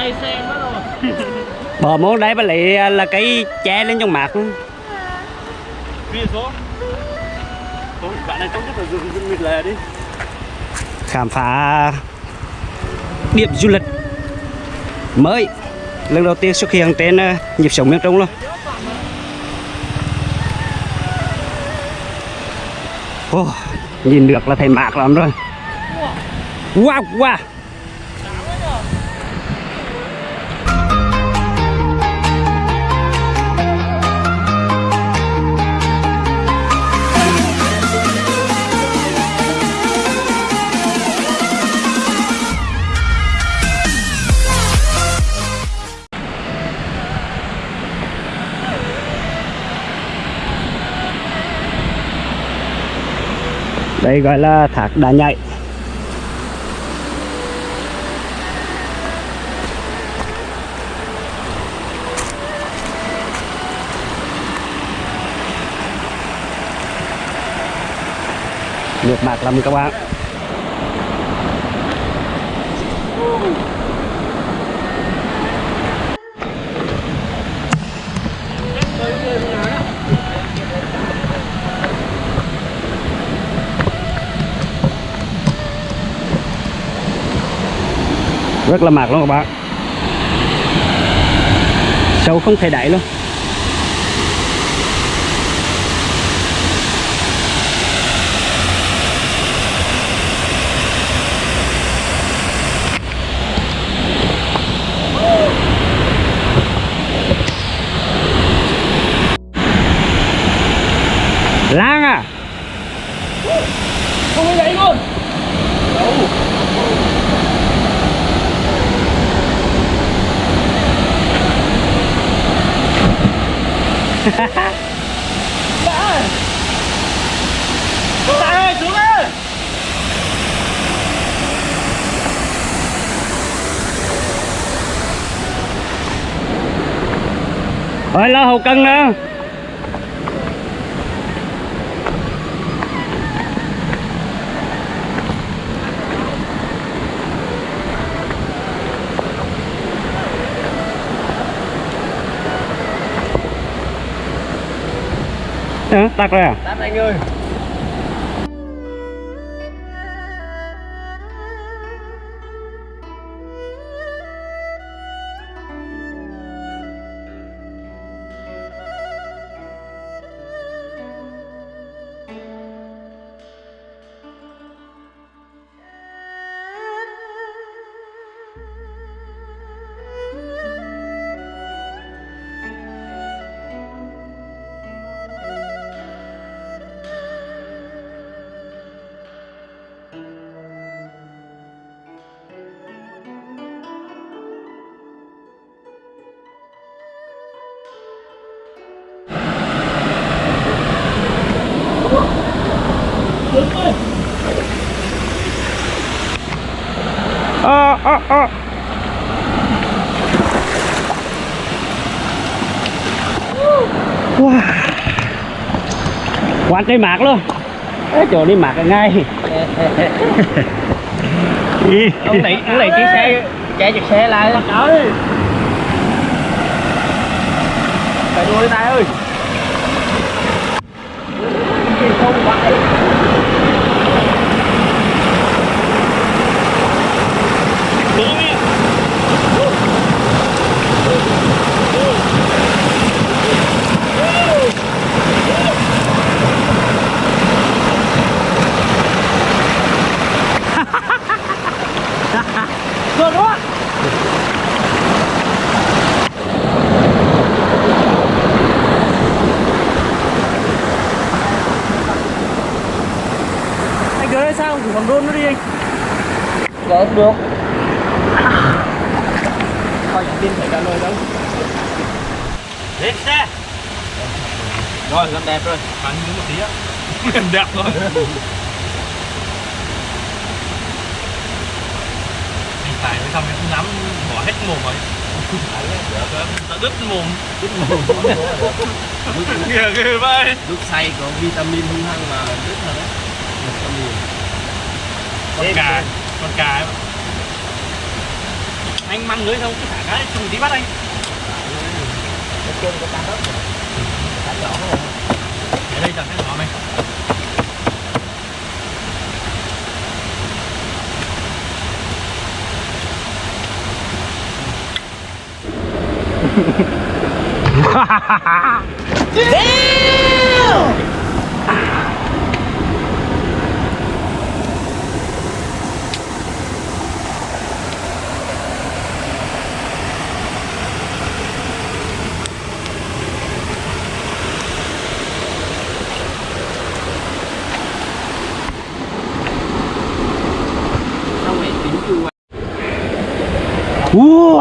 say xe mất rồi bờ món đấy bà lại là cái che lên trong mặt Bia số. Thôi bạn này trông rất là rừng rừng mịt lề đi. Khám phá điểm du lịch mới lần đầu tiên xuất hiện trên ờ, nhịp sống miền Trung luôn. Ồ, nhìn được là thấy mát lắm rồi. Wow wow đây gọi là thác đá nhảy nước bạc lắm các bạn. Rất là mệt luôn các bạn. Sâu không thể đẩy luôn Lan à Không có gãy luôn Đã Tại ơi xuống ơi Ôi lo hậu cân nữa Ờ, tắt rồi à? Tắt anh ơi Wow. Quán đây mạc luôn. Ê, chỗ đi mạc ngay. Ông này, ông này chiếc xe Chạy chiếc xe lại. Phải đuôi tay ơi Không phải Rồi đó Anh cứ đây sao? Thử bằng drone nó đi anh? Dạ được. Thôi tin phải cả lời đâu. Lên xe. Rồi, làm đẹp rồi. Bắn những một tí á. Làm đẹp rồi. Anh phải mới xong cái nắm bỏ hết mồm rồi. Đã đứt mồm. Đứt mồm. Kìa kìa vậy. Lúc say có vitamin hung hăng mà rất là đấy. Vitamin con cà con ấy. Anh mang lưới không? Cứ thả cái trùng tí bắt anh. Ở đây chẳng cái nhỏ mày wow.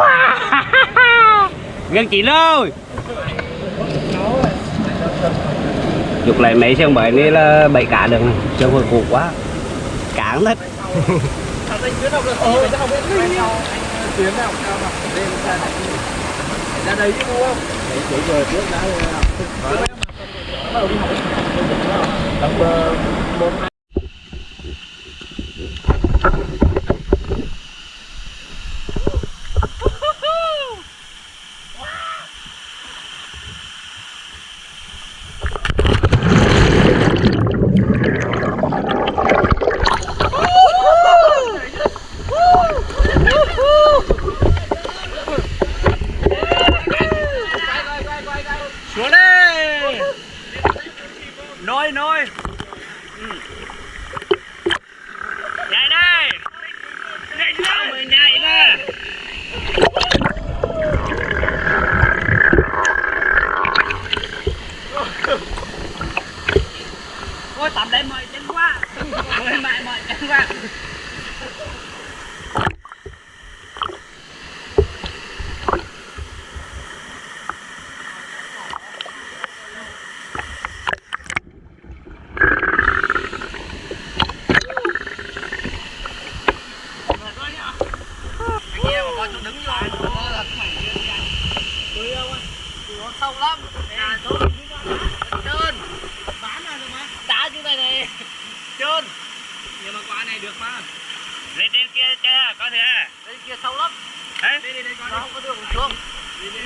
gần chị rồi. chụp lại mấy xe bảy này là bảy cả đường này chứ hồi cục quá cá hết ra đây chứ không? Để chỉ vừa trước đã nôi nôi nhảy đây. Nhảy đây. Mình nhảy ra. Ôi tắm đây mỏi chân quá. Ôi mại mỏi chân quá kia mà con đứng vô sâu lắm trơn bán ra rồi mà đá như này này trơn nhưng mà. Lên trên kia chưa có thể lên kia sâu lắm. Đấy đi đi đi con không có đường xuống. Đi đi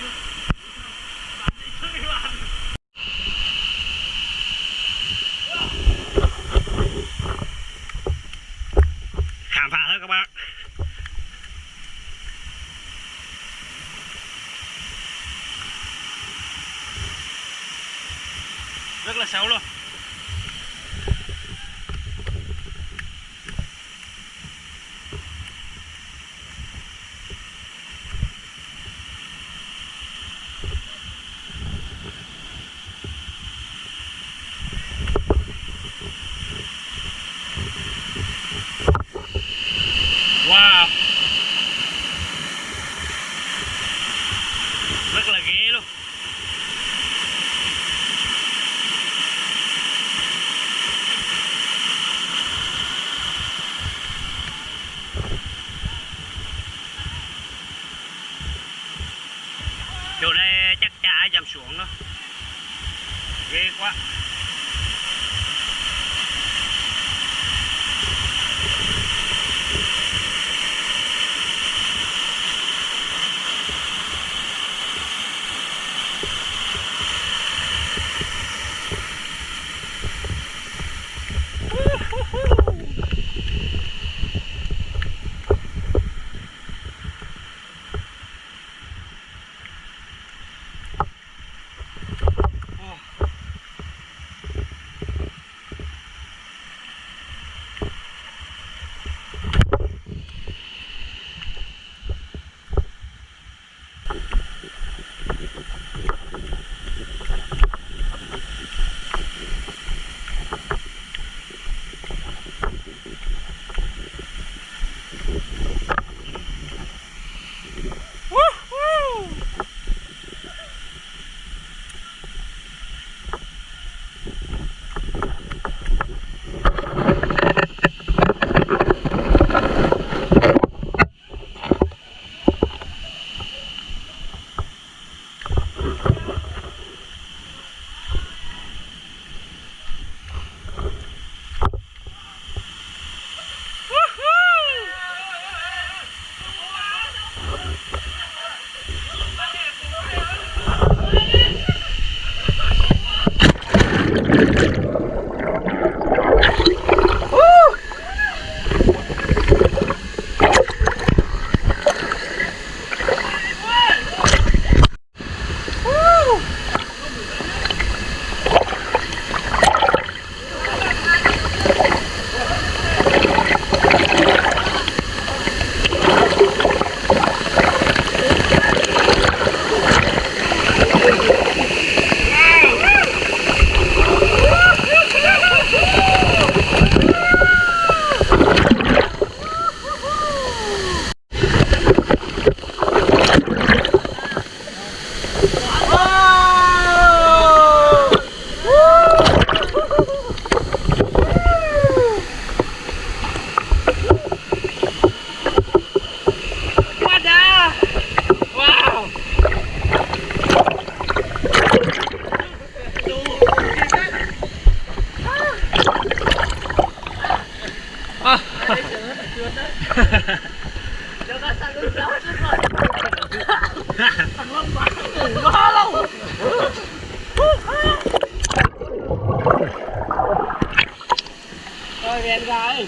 Rồi đèn gái.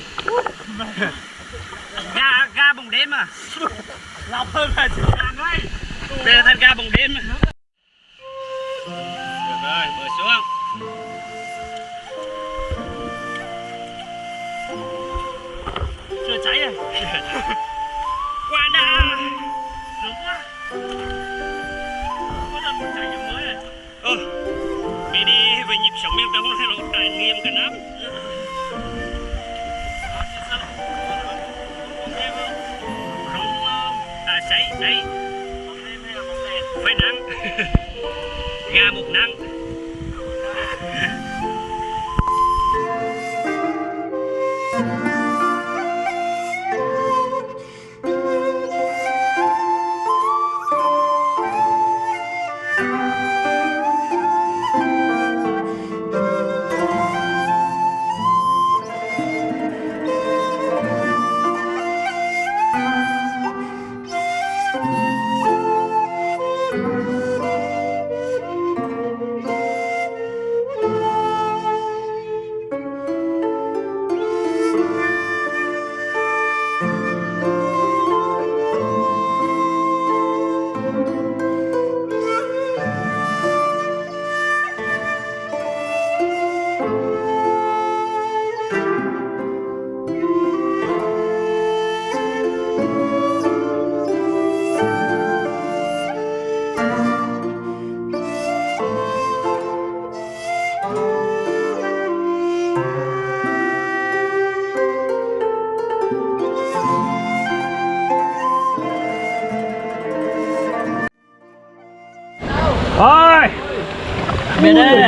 ga ga bồng đêm à Lọc hơn là chỉ hàng ấy. đây là thân ga bồng đêm được rồi mở xuống Chưa cháy à? qua đã Đúng quá. Có lần một cháy như mới này. ừ vì đi về nhịp sống miền đông thì nó trải nghiệm cả năm à cháy cháy phải nắng. Ga một nắng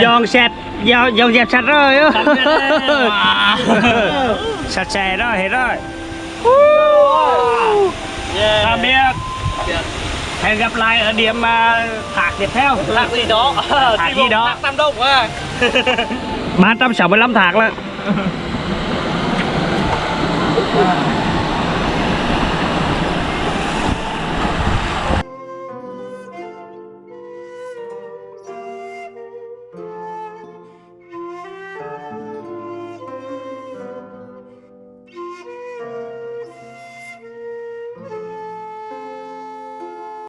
Dọn sạch Dọn, dọn dẹp sạch rồi. Sạch sẽ rồi hết rồi. Tạm biệt Hẹn gặp lại ở điểm à, thác tiếp theo Thạc gì đó. Thạc gì đó. Thạc Tam Đông à. 365 thác là